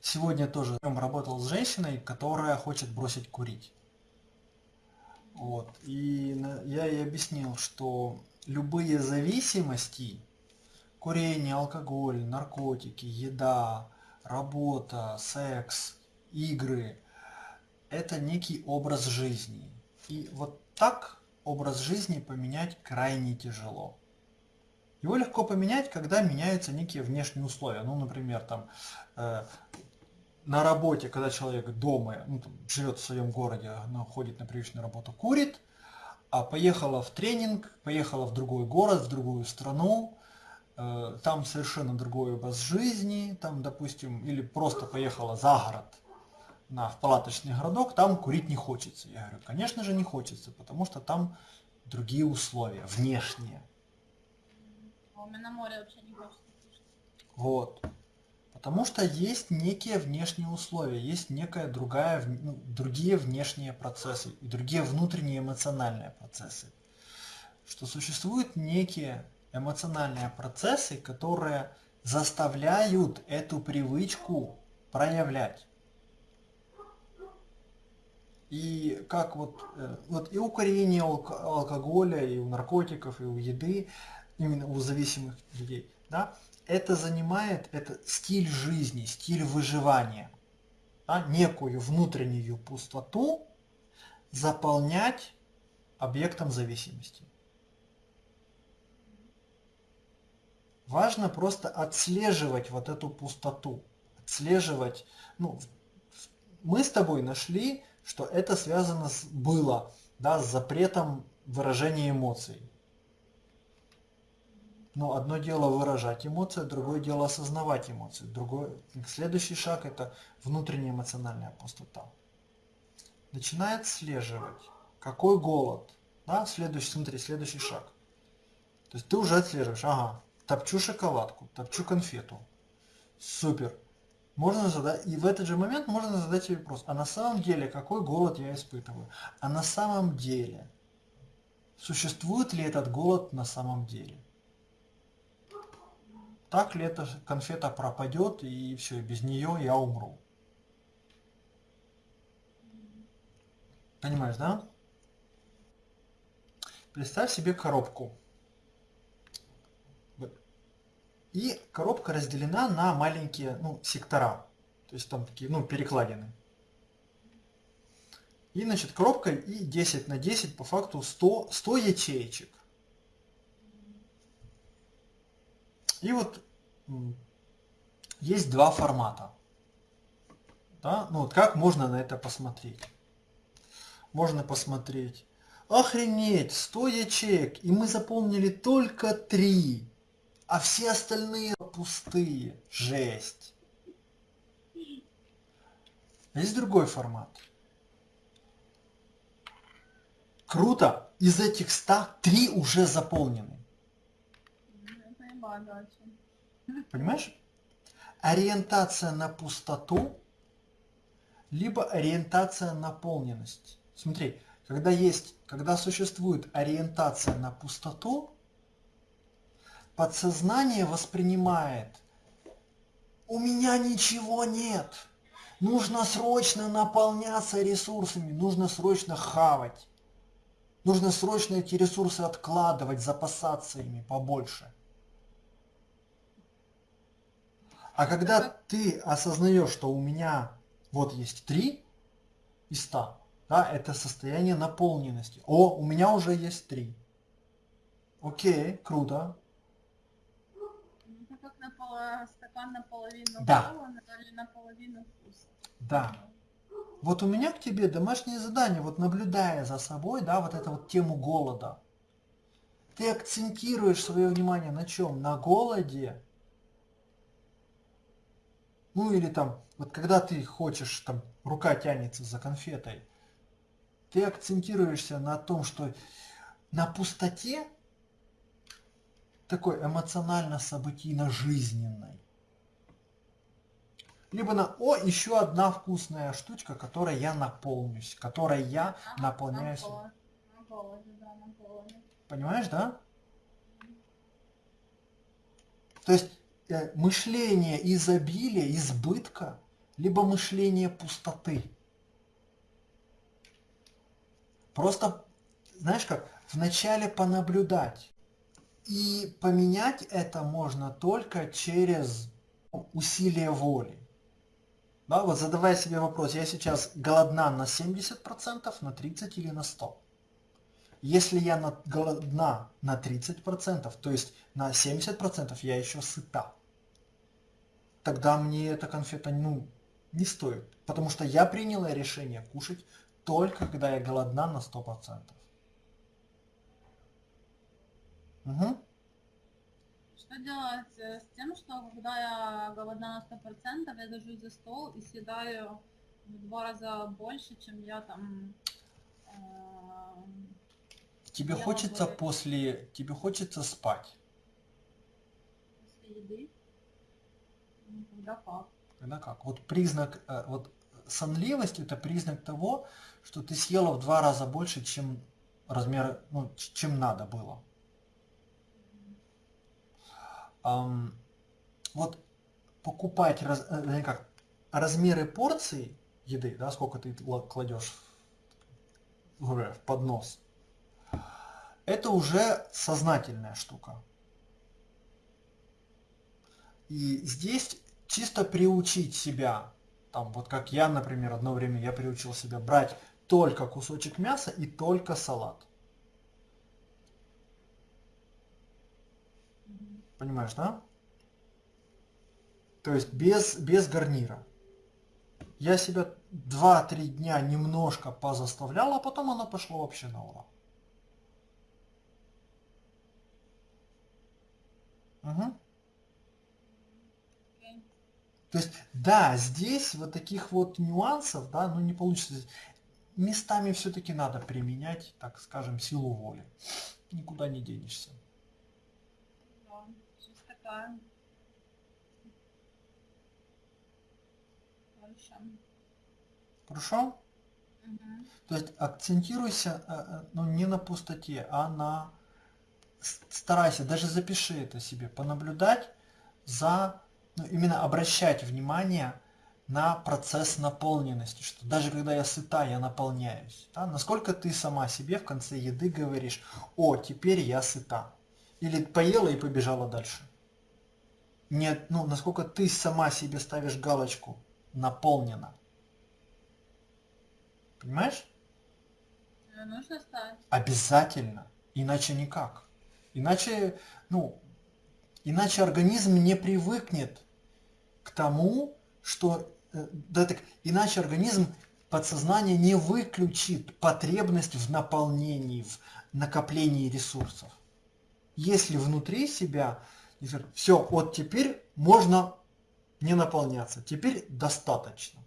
сегодня тоже работал с женщиной, которая хочет бросить курить. Вот. И я ей объяснил, что любые зависимости, курение, алкоголь, наркотики, еда, работа, секс, игры, это некий образ жизни. И вот так образ жизни поменять крайне тяжело. Его легко поменять, когда меняются некие внешние условия. Ну, например, там, э, на работе, когда человек дома, ну, там, живет в своем городе, но ходит на привычную работу, курит, а поехала в тренинг, поехала в другой город, в другую страну, э, там совершенно другой образ жизни, там, допустим, или просто поехала за город, на, в палаточный городок, там курить не хочется. Я говорю, конечно же не хочется, потому что там другие условия, внешние. А у меня на море вообще не хочется. Вот. Потому что есть некие внешние условия, есть некая другая, ну, другие внешние процессы и другие внутренние эмоциональные процессы. Что существуют некие эмоциональные процессы, которые заставляют эту привычку проявлять. И как вот, э, вот и у курения, алкоголя, и у наркотиков, и у еды, именно у зависимых людей, да, это занимает, это стиль жизни, стиль выживания, да, некую внутреннюю пустоту заполнять объектом зависимости. Важно просто отслеживать вот эту пустоту, отслеживать, ну, мы с тобой нашли что это связано с, было да, с запретом выражения эмоций. Но одно дело выражать эмоции, другое дело осознавать эмоции. Другой, следующий шаг это внутренняя эмоциональная пустота. Начинает отслеживать, какой голод. Да, следующий, смотри, следующий шаг. То есть ты уже отслеживаешь, ага, топчу шоколадку, топчу конфету. Супер можно задать, и в этот же момент можно задать себе вопрос, а на самом деле какой голод я испытываю? А на самом деле, существует ли этот голод на самом деле? Так ли эта конфета пропадет и все, без нее я умру? Понимаешь, да? Представь себе коробку. И коробка разделена на маленькие ну, сектора. То есть там такие, ну, перекладины. И, значит, коробка и 10 на 10, по факту 100, 100 ячеечек. И вот есть два формата. Да? Ну вот как можно на это посмотреть? Можно посмотреть. Охренеть, 100 ячеек, и мы заполнили только 3 а все остальные пустые. Жесть. Есть другой формат. Круто. Из этих 100 три уже заполнены. Понимаешь? Ориентация на пустоту, либо ориентация на наполненность. Смотри, когда есть, когда существует ориентация на пустоту, подсознание воспринимает, у меня ничего нет, нужно срочно наполняться ресурсами, нужно срочно хавать, нужно срочно эти ресурсы откладывать, запасаться ими побольше. А когда ты осознаешь, что у меня вот есть три из ста, да, это состояние наполненности. О, у меня уже есть три. Окей, круто стакан наполовину да. полон или наполовину. Да. Вот у меня к тебе домашнее задание, вот наблюдая за собой, да, вот эту вот тему голода. Ты акцентируешь свое внимание на чем? На голоде. Ну или там, вот когда ты хочешь, там, рука тянется за конфетой, ты акцентируешься на том, что на пустоте такой эмоционально-событийно-жизненной. Либо на «О, еще одна вкусная штучка, которой я наполнюсь, которой я а, наполняюсь». На голоде, да, на голоде. Понимаешь, да? То есть мышление изобилия, избытка либо мышление пустоты. Просто, знаешь как, вначале понаблюдать. И поменять это можно только через усилие воли. Да, вот задавая себе вопрос, я сейчас голодна на 70%, на 30% или на 100%? Если я на, голодна на 30%, то есть на 70% я еще сыта, тогда мне эта конфета ну, не стоит. Потому что я приняла решение кушать только когда я голодна на 100%. Угу. Что делать с тем, что когда я голодна на 100%, я сажусь за стол и съедаю в два раза больше, чем я там... э, Тебе хочется после... Тебе хочется спать. после еды? Ну, Когда как? Вот признак... э, Вот сонливость это признак того, что ты съела в два раза больше, чем размер... Ну, чем надо было. Ам, вот покупать раз- э, как, размеры порций еды, да, сколько ты ла- кладешь в, в поднос, это уже сознательная штука. И здесь чисто приучить себя, там вот как я, например, одно время я приучил себя брать только кусочек мяса и только салат. Понимаешь, да? То есть без, без гарнира. Я себя 2-3 дня немножко позаставлял, а потом оно пошло вообще на ура. Мгм. То есть, да, здесь вот таких вот нюансов, да, ну не получится. Местами все-таки надо применять, так скажем, силу воли. Никуда не денешься. Да, жизнь такая. Хорошо. Хорошо? Мгм. То есть акцентируйся э, э, ну, не на пустоте, а на... Старайся, даже запиши это себе, понаблюдать за... Ну, именно обращать внимание на процесс наполненности, что даже когда я сыта, я наполняюсь. Да? Насколько ты сама себе в конце еды говоришь, о, теперь я сыта. Или поела и побежала дальше. Нет, ну, насколько ты сама себе ставишь галочку наполнена. Понимаешь? Нужно стать. Обязательно. Иначе никак. Иначе, ну, иначе организм не привыкнет к тому, что, э, да так, иначе организм подсознание не выключит потребность в наполнении, в накоплении ресурсов. Если внутри себя, все, вот теперь можно не наполняться, теперь достаточно.